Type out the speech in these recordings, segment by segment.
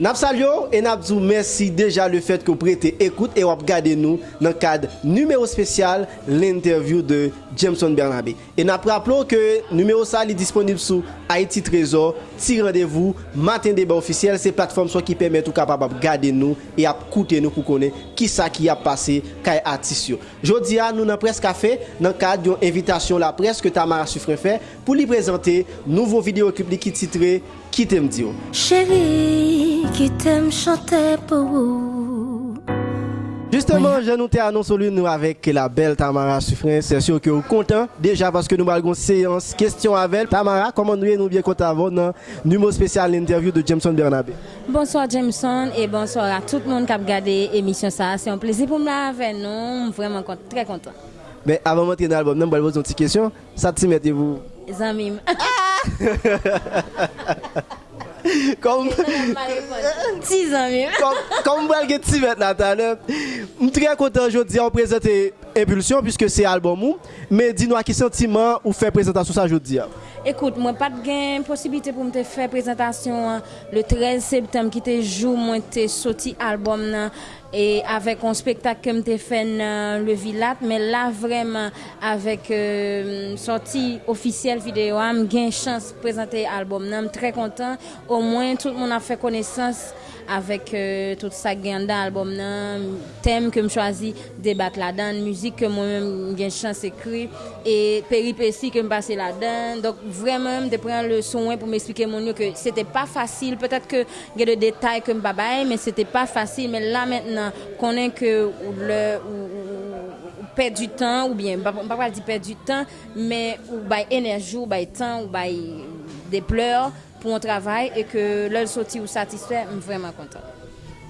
Nap salyo e nap zou mersi deja le fet ko prete ekoute e wap gade nou nan kad numero spesyal l'interview de Jameson Bernabe. E nap raplo ke numero sa li disponib sou Haiti Trezor, ti randevou, matin deba ofisyel, se platform so ki pemet ou kapab ap gade nou e ap koute nou pou konen ki sa ki ap pase kay atisyo. Jodi a nou nan pres kafe nan kad yon invitasyon la pres ke Tamara Sufren fe pou li prezante nouvo videoklip li ki titre Kitem Dio. Chéri qui t'aime chanter pour vous. Justement, je nou te annonsolu nou avek la bel Tamara Sufren. Se syo ke ou kontan. Deja, paske nou balgon seyans, kestyon avel. Tamara, koman nou e nou bie kontan avon nan numo spesyal l'interview de Jameson Bernabe. Bonsoir Jameson et bonsoir à tout le monde qui a regardé l'émission ça. C'est un plaisir pour moi avec nous. Vraiment très content. Ben, avan montre nan album, nan mbal vos yon ti kesyon. Sa ti mette vous. Zamim. Kom... Ti zan mi. Kom mwen gen ti vet natan. Mwen tre kontan jodi an prezente Impulsion, puisque se album ou. Men di nou a ki sentiman ou fe prezentasyon sa jodi an. Écoute, moi pas de possibilité pour me faire présentation hein, le 13 septembre qui était jour moi te sorti album nan, et avec un spectacle que me fait dans le Villat mais là vraiment avec euh, sortie officielle vidéo am gain chance présenter album nan, très content au moins tout le monde a fait connaissance avèk euh, tout sa gen dan albom nan, tem ke m chwazi debat la dan, müzik ke mwen mèm gen chans ekri, e peripeci ke m pase la dan, dok vremen m te pren le sonwen pou m esplike moun yo ke sete pa fasil, petèt ke gen de detay ke m babay, men sete pa fasil, men la mètenan, konen ke ou le, ou, pè du tan, ou bien, m pa pral di pè du tan, men ou bay enerjou, bay tan, ou bay de pleur, pou an travay e ke lèl soti ou satisfè, m vreman kontan.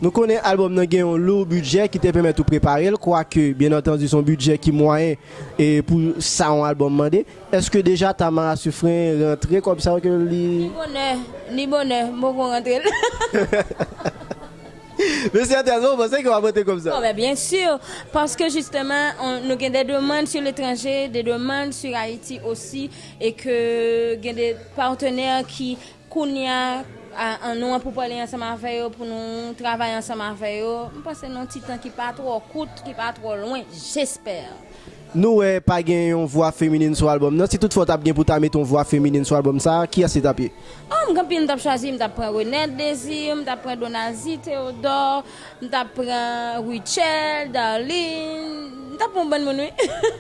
Nou konen albom nan gen yon lou budget ki te pemet ou prepare l, kwa ke, bien entendi, son budget ki mwayen e pou sa yon albom mande. Eske deja ta man asufren rentre kom sa wak yo li... Ni bonè, ni bonè, mwen kon rentre l. Men se atensyon, mwen se ki wapote kom sa. Oh, ben, bien sûr, parce que justement, on, nous avons des demandes sur l'étranger, des demandes sur Haïti aussi, et que y a des partenaires qui, pour nous travailler ensemble avec eux. Je pense que c'est un petit temps qui pas trop court, qui pas trop loin, j'espère. Nou e pa gen yon voix féminine sur album nan, si tout fote ap gen pou ta met ton voix féminine sur album sa, ki a se tapye? Oh, pil mtap chwazi, mtap pran Renette Désir, mtap pran Donazi Théodore, mtap pran Richel, Darlene, mtap pran bon moun wè.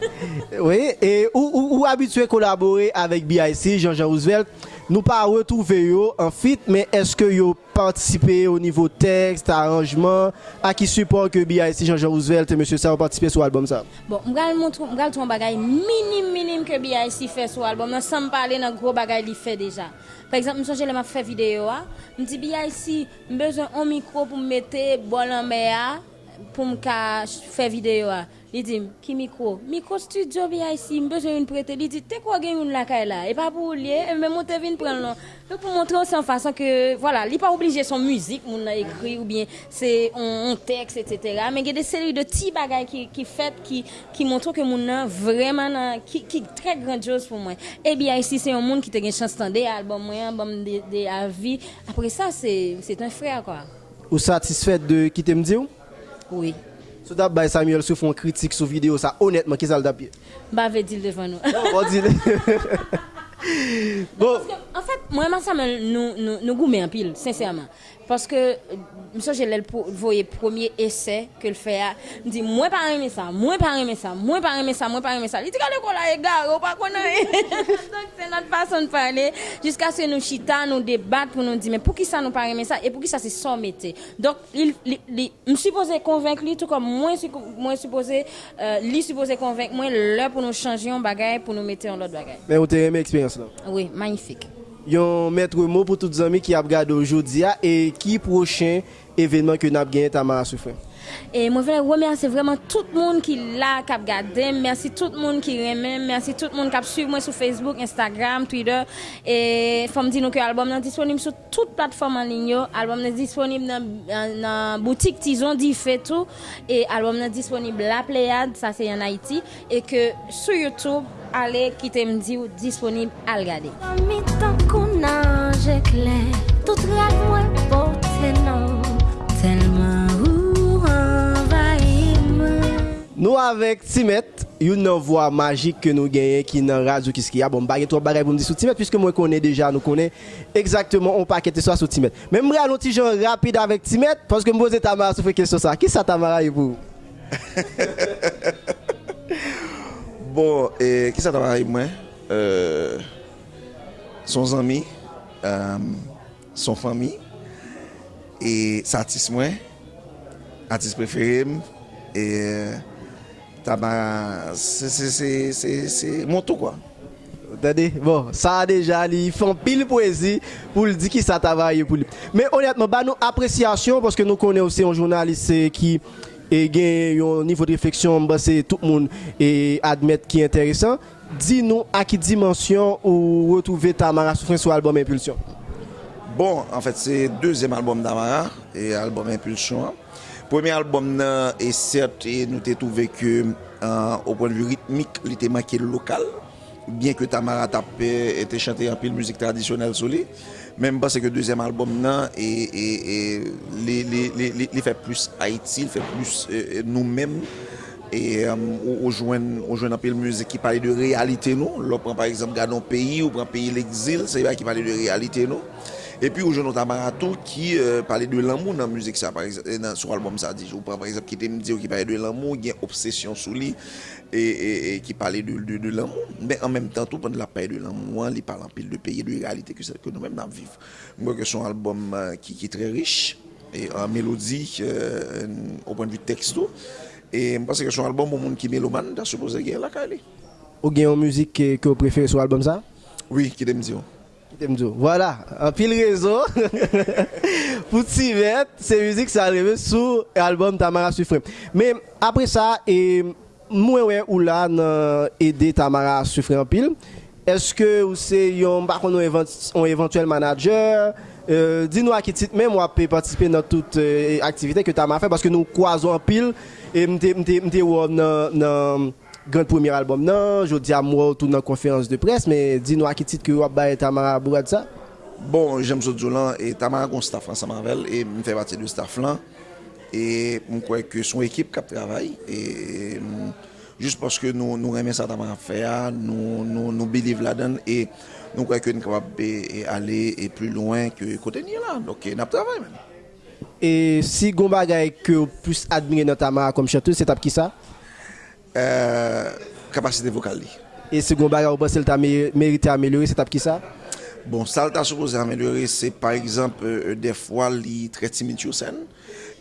Oui, e ou, ou, ou habitue kolabore avek BIC, Jean-Jean Roosevelt, nou pa retrouve yo en fit, men eske yo participe au niveau tekst, aranjman, a ki support ke BIC, Jean-Jean Roosevelt et M. Sa ou participe sou album sa? Bon, mgal montrou, mgal ton bagay minim minim ke BIC fè sou album, nan san pale nan gros bagay li fè deja. Par exemple, sonje le ma fè video a, mwen di BIC, mbezon an mikro pou mwete bol an mè a, pou mka fè video a. Li di, ki mikro? Mikro studio BIC, mbezon yon prete. Li di, te kwa gen yon lakay la? E pa pou liye, e mwen monte vin pren lon. Donc pour montrer aussi en façon que, voilà, il n'est pas obligé son musique, mon a écrit, ou bien c'est un, texte, etc. Mais il y a des séries de petits bagages qui, qui qui, qui montrent que mon a vraiment, nan- qui, qui très grandiose pour moi. Et bien ici, c'est un monde qui te une chance d'entendre album, album de, de avis. Après ça, c'est, un frère, quoi. Ou satisfait de ki te ou? Oui. Sou tap bay Samuel sou fon kritik sou video sa, honetman, ki sal dapye? Ba ve dil devan nou. Ba ve dil. Bon. bon, bon. En fèt, fait, mwen man Samuel nou goume an pil, sensèrman. Parce que, monsieur, j'ai le premier essai que le fait, me dit, moi, pas aimer ça, moi, pas aimer ça, moi, pas aimer ça, moi, pas aimer ça. Il dit, quand l'école a égard, ou pas connaître. Donc, c'est notre façon de parler, jusqu'à ce que nous chita, nous débattre pour nous dire, mais pour qui ça nous pas aimer ça, et pour qui ça c'est son métier? Donc, il, il, il, convaincre tout comme moi, moi, supposé, euh, lui, supposé convaincre moi, l'heure pour nous changer un bagage, pour nous mettre en l'autre bagage. men ou te reme eksperyans la. Oui, magnifique. yon mètre mot pou tout zami ki ap gade aujourd'hui et qui prochain événement que nous gagné Tamara Soufren. Et moi, je remercier vraiment tout le monde qui est là, qui a regardé. Merci tout le monde qui aime. Merci tout le monde qui a suivi moi sur Facebook, Instagram, Twitter. Et faut me dire que l'album est disponible sur toute plateforme en ligne. L'album est disponible dans la boutique Tison dit fait tout. Et l'album est disponible La Pléiade, ça c'est en Haïti. Et que sur YouTube, allez quitter me dire disponible à regarder. tout tellement Nous avec Timet, une voix magique que nous gagnons qui est dans la radio qui est bon baguette trop bagaille pour me dire sur Timet puisque moi connais déjà nous connais exactement on paquet soit sur Timet. Même moi un petit genre rapide avec Timet parce que me poser Tamara sur question ça. Qui ça Tamara pour bon, et qui ça et moi? Euh, son ami, euh, son famille, et sa artiste moi, artiste préféré, et Tamara, c'est mon tout quoi. Bon, ça déjà, ils font pile poésie pour le dire qui ça travaille pour lui. Mais honnêtement, bah, nous appréciation parce que nous connaissons aussi un journaliste e gen yon nivou de refleksyon mbase tout moun e admet ki enteresan, di nou a ki dimensyon ou wotouve Tamara Soufren sou album Impulsion? Bon, en fèt, se deuxième album Tamara e album Impulsion. Premier album nan, e cert, nou te touve ke, euh, ou pon de vue ritmik, li te makil lokal. bien que Tamara Tapé était chanté en pile musique traditionnelle sur lui, même parce que le deuxième album, non, et, et, et fait plus Haïti, il fait plus euh, euh, nous-mêmes. Et euh, on joue un pile musique qui parle de réalité, nous. Là, prend par exemple, gardons pays, ou prend pays l'exil, c'est là qui parle de réalité, nous. Et puis, aujourd'hui, on a Marathon qui euh, parlait de l'amour dans la musique, ça, par exemple, dans, sur l'album, ça dit, ou par exemple, qui était me dire qui parlait de l'amour, qui a obsession sur lui, et, et, et, qui parlait de, de, de l'amour. Mais en même temps, tout pendant la paix de l'amour, il parle en pile de pays, de réalité que, que nous-mêmes nous vivons. Moi, que son album euh, qui, qui, est très riche, et en mélodie, euh, au point de vue texto. Et je pense que son album, au monde qui est mélomane, doit supposer qu'il y a la calée. Ou bien en musique que, que vous préférez sur l'album, ça? Oui, qui est me Voilà, un pile réseau. Pour Tivet, c'est musique ça arrive sur l'album Tamara Suffrem. Mais après ça, et moi ouais ou là aider Tamara Suffrem en pile. Est-ce que c'est un éventuel manager euh, Dis-nous à qui titre même moi peut participer dans toute euh, activité que Tamara fait parce que nous croisons en pile et grand premier album nan, jodi a mwa ou tou nan konferans de pres, men di nou a ki tit ki wap baye Tamara Bourad sa? Bon, jem sou Djolan, e Tamara kon staff lan sa manvel, e mwen fè batè de staff lan, e mwen kwen ke son ekip kap travay, e jous paske nou, nou remen sa Tamara fè a, nou, nou, nou believe la den, e nou kwen ke nou kap e ale e plus loin ke kote ni la, donc e nap travay men. E si Gomba gaye ke ou plus admire nan Tamara kom chante, se tap ki sa? Capacité vocale. Et ce qu'on va penser que mérité améliorer, c'est qui ça? Bon, ça t'a supposé améliorer, c'est par exemple euh, des fois il très timide sur scène.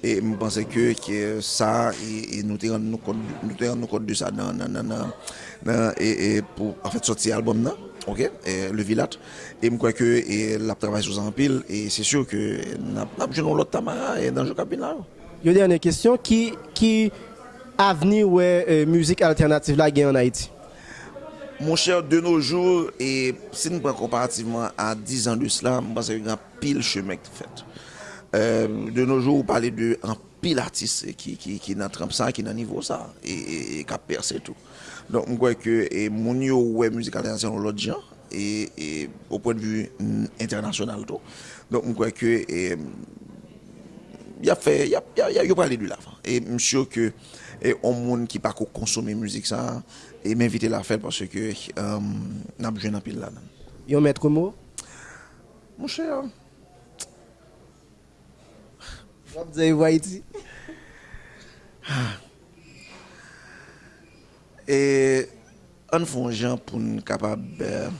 Et je pense que, que ça, et, nous te rendons compte, de ça dans, dans, dans, et, pour en fait sortir l'album là, ok, le Villat. Et je crois que et, la travail sur un pile, et c'est sûr que nous avons l'autre Tamara et dans le cabine là. Il y a une question qui, qui avenir ouais euh, musique alternative là en Haïti Mon cher, de nos jours, et si nous prenons comparativement à 10 ans de cela, je pense qu'il y a un pile chemin qui fait. Euh, de nos jours, vous parlez d'un pile artiste qui, qui, qui dans ça, qui est dans niveau ça, et, et, et qui a percé tout. Donc, je crois que et mon yo ouais musique internationale l'autre genre, et, et, au point de vue mm, international tout. Donc, je crois que il y a fait, il y a, y a, y a, y a parlé de l'avant. Et je suis sûr que E on moun ki pa ko konsome müzik sa, e m'invite la fèl parce ke um, euh, nan bjwen apil la nan. Yon mètre mou? Mou chè ya. Wap zè yon vwa iti? Ah. E an fon jan pou n kapab euh,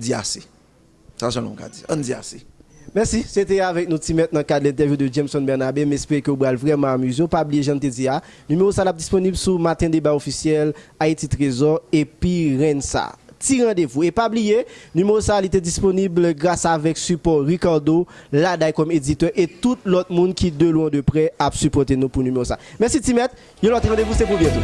di ase. Sa jan nou ka di. An di ase. Merci, c'était avec nous Timet dans le cadre de l'interview de Jameson Bernabé. J'espère que vous allez vraiment amuser. Pas oublier, je te numéro ça disponible sur Matin Débat officiel, Haïti Trésor et puis Rensa. Petit rendez-vous. Et pas oublier, numéro ça était disponible grâce avec support Ricardo, Ladaï comme éditeur et tout l'autre monde qui de loin de près a supporté nous pour numéro ça. Merci Timet. Et l'autre rendez-vous c'est pour bientôt.